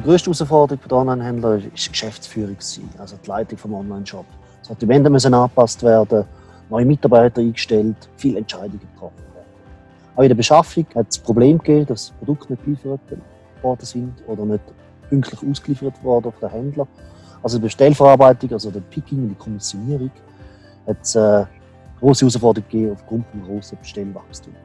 Die grösste Herausforderung der Online-Händler war die Geschäftsführung, also die Leitung des Online-Shop. Sortimente müssen angepasst werden, neue Mitarbeiter eingestellt, viele Entscheidungen getroffen werden. Auch in der Beschaffung hat es Probleme gegeben, dass Produkte nicht geliefert worden sind oder nicht pünktlich ausgeliefert worden von den Händlern. Also die Bestellverarbeitung, also der Picking und die Kommissionierung, hat es äh, große Herausforderungen gegeben aufgrund des grossen Bestellwachstums.